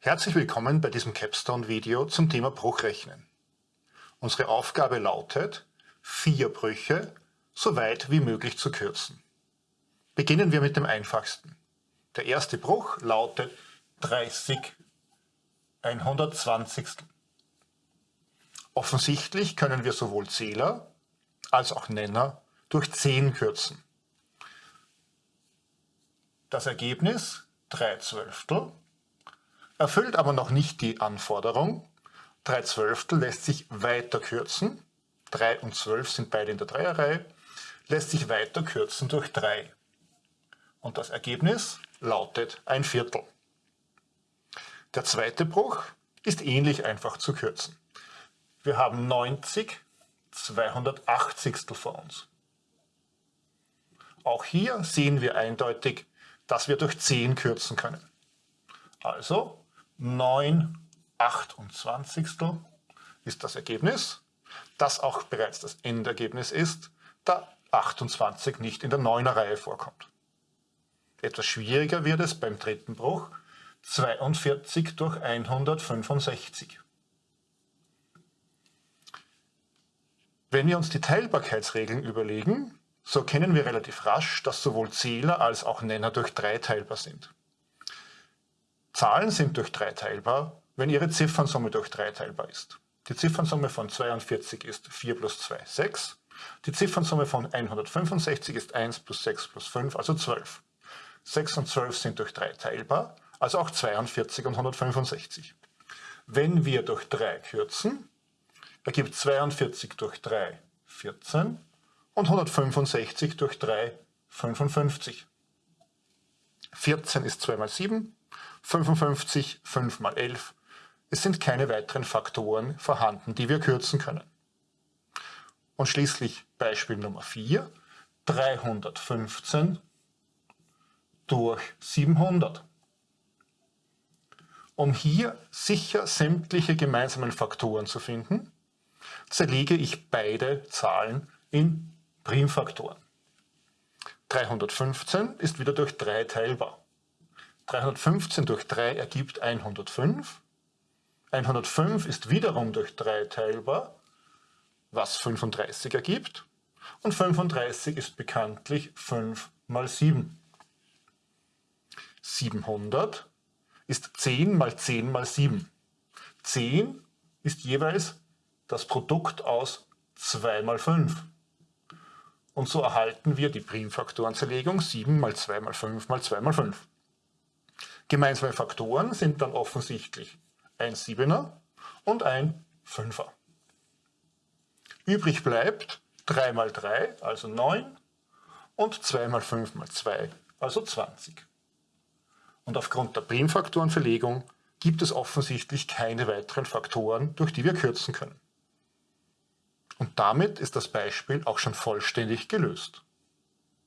Herzlich willkommen bei diesem Capstone-Video zum Thema Bruchrechnen. Unsere Aufgabe lautet, vier Brüche so weit wie möglich zu kürzen. Beginnen wir mit dem einfachsten. Der erste Bruch lautet 30 120. Offensichtlich können wir sowohl Zähler als auch Nenner durch 10 kürzen. Das Ergebnis 3 Zwölftel erfüllt aber noch nicht die Anforderung. 3 Zwölftel lässt sich weiter kürzen. 3 und 12 sind beide in der Dreierreihe. Lässt sich weiter kürzen durch 3. Und das Ergebnis lautet ein Viertel. Der zweite Bruch ist ähnlich einfach zu kürzen. Wir haben 90 280 vor uns. Auch hier sehen wir eindeutig, dass wir durch 10 kürzen können. Also 9 28 ist das Ergebnis, das auch bereits das Endergebnis ist, da 28 nicht in der 9er Reihe vorkommt. Etwas schwieriger wird es beim dritten Bruch, 42 durch 165. Wenn wir uns die Teilbarkeitsregeln überlegen, so kennen wir relativ rasch, dass sowohl Zähler als auch Nenner durch 3 teilbar sind. Zahlen sind durch 3 teilbar, wenn ihre Ziffernsumme durch 3 teilbar ist. Die Ziffernsumme von 42 ist 4 plus 2, 6. Die Ziffernsumme von 165 ist 1 plus 6 plus 5, also 12. 6 und 12 sind durch 3 teilbar, also auch 42 und 165. Wenn wir durch 3 kürzen, ergibt 42 durch 3 14 und 165 durch 3 55. 14 ist 2 mal 7, 55 5 mal 11. Es sind keine weiteren Faktoren vorhanden, die wir kürzen können. Und schließlich Beispiel Nummer 4, 315 durch 700. Um hier sicher sämtliche gemeinsamen Faktoren zu finden, zerlege ich beide Zahlen in Primfaktoren. 315 ist wieder durch 3 teilbar. 315 durch 3 ergibt 105. 105 ist wiederum durch 3 teilbar, was 35 ergibt. Und 35 ist bekanntlich 5 mal 7. 700 ist 10 mal 10 mal 7. 10 ist jeweils das Produkt aus 2 mal 5. Und so erhalten wir die Primfaktorenzerlegung 7 mal 2 mal 5 mal 2 mal 5. Gemeinsame Faktoren sind dann offensichtlich ein 7er und ein 5er. Übrig bleibt 3 mal 3, also 9, und 2 mal 5 mal 2, also 20. Und aufgrund der Primfaktorenverlegung gibt es offensichtlich keine weiteren Faktoren, durch die wir kürzen können. Und damit ist das Beispiel auch schon vollständig gelöst.